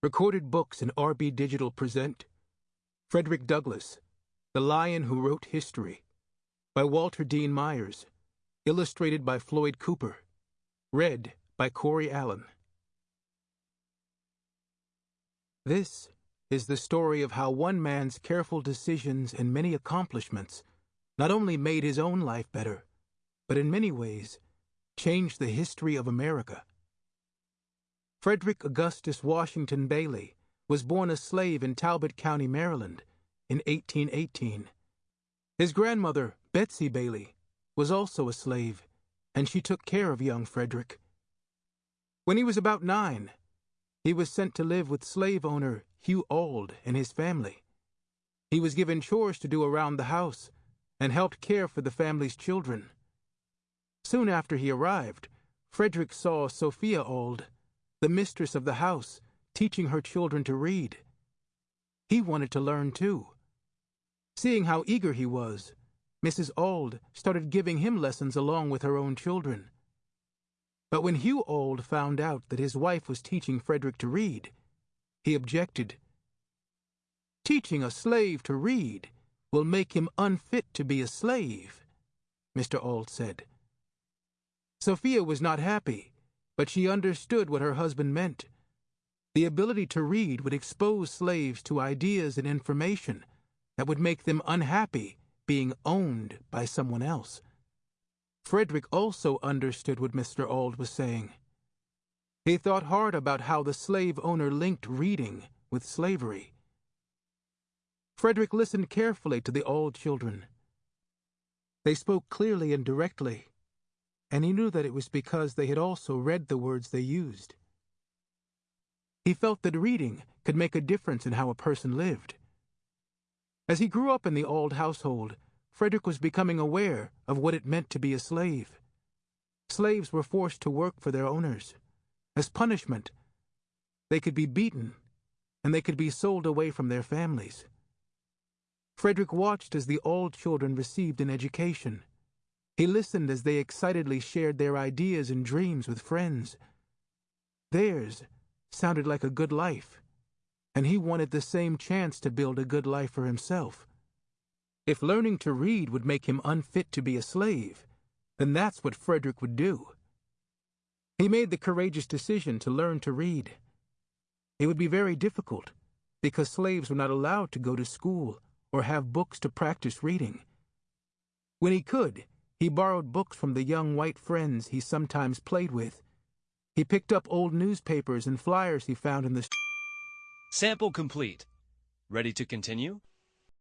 Recorded books in RB Digital present Frederick Douglass, The Lion Who Wrote History, by Walter Dean Myers, illustrated by Floyd Cooper, read by Corey Allen. This is the story of how one man's careful decisions and many accomplishments not only made his own life better, but in many ways changed the history of America. Frederick Augustus Washington Bailey was born a slave in Talbot County, Maryland, in 1818. His grandmother, Betsy Bailey, was also a slave, and she took care of young Frederick. When he was about nine, he was sent to live with slave owner Hugh Auld and his family. He was given chores to do around the house and helped care for the family's children. Soon after he arrived, Frederick saw Sophia Auld the mistress of the house, teaching her children to read. He wanted to learn too. Seeing how eager he was, Mrs. Auld started giving him lessons along with her own children. But when Hugh Auld found out that his wife was teaching Frederick to read, he objected. Teaching a slave to read will make him unfit to be a slave, Mr. Auld said. Sophia was not happy but she understood what her husband meant. The ability to read would expose slaves to ideas and information that would make them unhappy being owned by someone else. Frederick also understood what Mr. Auld was saying. He thought hard about how the slave owner linked reading with slavery. Frederick listened carefully to the Auld children. They spoke clearly and directly, and he knew that it was because they had also read the words they used. He felt that reading could make a difference in how a person lived. As he grew up in the Auld household, Frederick was becoming aware of what it meant to be a slave. Slaves were forced to work for their owners. As punishment, they could be beaten, and they could be sold away from their families. Frederick watched as the Auld children received an education. He listened as they excitedly shared their ideas and dreams with friends. Theirs sounded like a good life, and he wanted the same chance to build a good life for himself. If learning to read would make him unfit to be a slave, then that's what Frederick would do. He made the courageous decision to learn to read. It would be very difficult, because slaves were not allowed to go to school or have books to practice reading. When he could, he borrowed books from the young white friends he sometimes played with. He picked up old newspapers and flyers he found in the. Sample complete. Ready to continue?